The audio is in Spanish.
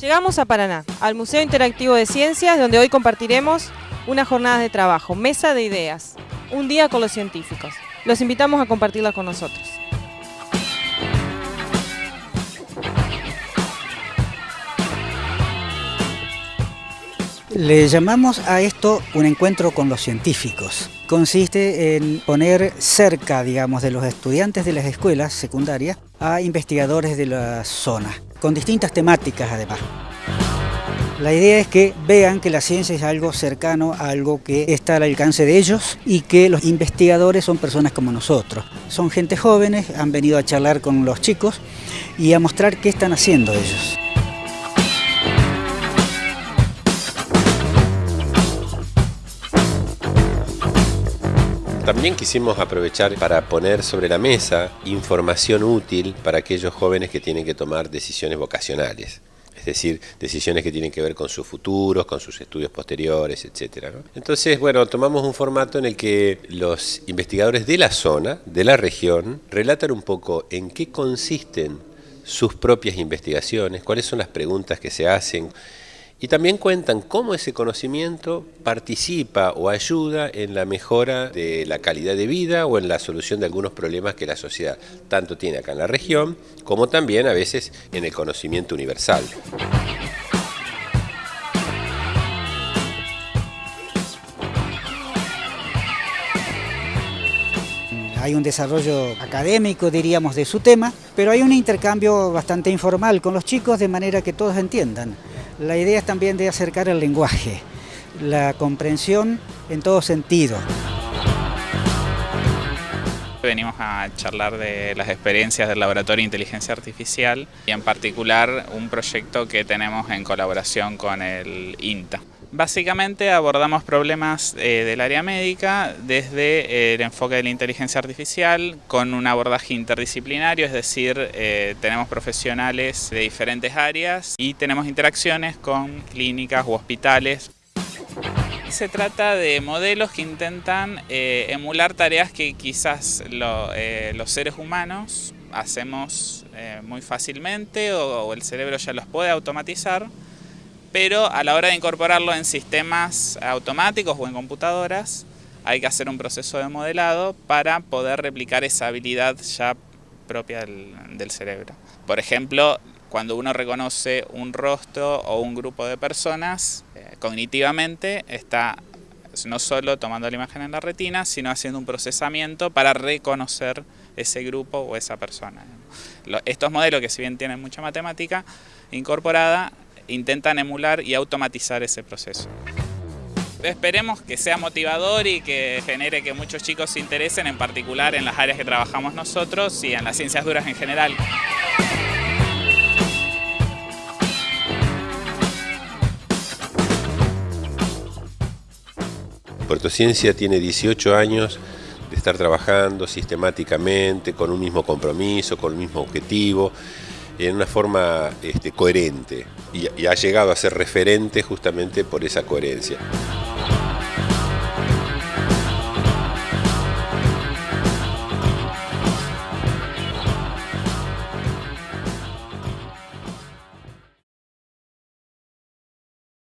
Llegamos a Paraná, al Museo Interactivo de Ciencias, donde hoy compartiremos una jornada de trabajo, mesa de ideas, un día con los científicos. Los invitamos a compartirla con nosotros. Le llamamos a esto un encuentro con los científicos. Consiste en poner cerca, digamos, de los estudiantes de las escuelas secundarias a investigadores de la zona, con distintas temáticas además. La idea es que vean que la ciencia es algo cercano, algo que está al alcance de ellos y que los investigadores son personas como nosotros. Son gente jóvenes, han venido a charlar con los chicos y a mostrar qué están haciendo ellos. También quisimos aprovechar para poner sobre la mesa información útil para aquellos jóvenes que tienen que tomar decisiones vocacionales. Es decir, decisiones que tienen que ver con sus futuros, con sus estudios posteriores, etc. Entonces, bueno, tomamos un formato en el que los investigadores de la zona, de la región, relatan un poco en qué consisten sus propias investigaciones, cuáles son las preguntas que se hacen, y también cuentan cómo ese conocimiento participa o ayuda en la mejora de la calidad de vida o en la solución de algunos problemas que la sociedad tanto tiene acá en la región como también a veces en el conocimiento universal. hay un desarrollo académico, diríamos, de su tema, pero hay un intercambio bastante informal con los chicos de manera que todos entiendan. La idea es también de acercar el lenguaje, la comprensión en todo sentido. Venimos a charlar de las experiencias del Laboratorio de Inteligencia Artificial y en particular un proyecto que tenemos en colaboración con el INTA. Básicamente abordamos problemas eh, del área médica desde el enfoque de la inteligencia artificial con un abordaje interdisciplinario, es decir, eh, tenemos profesionales de diferentes áreas y tenemos interacciones con clínicas u hospitales. Se trata de modelos que intentan eh, emular tareas que quizás los seres humanos hacemos muy fácilmente o el cerebro ya los puede automatizar pero a la hora de incorporarlo en sistemas automáticos o en computadoras, hay que hacer un proceso de modelado para poder replicar esa habilidad ya propia del, cerebro. Por ejemplo, cuando uno reconoce un rostro o un grupo de personas, eh, cognitivamente está no solo tomando la imagen en la retina, sino haciendo un procesamiento para reconocer ese grupo o esa persona. Estos modelos, que si bien tienen mucha matemática incorporada, intentan emular y automatizar ese proceso. Esperemos que sea motivador y que genere que muchos chicos se interesen, en particular en las áreas que trabajamos nosotros y en las ciencias duras en general. Puerto Ciencia tiene 18 años de estar trabajando sistemáticamente, con un mismo compromiso, con el mismo objetivo, en una forma este, coherente y, y ha llegado a ser referente justamente por esa coherencia.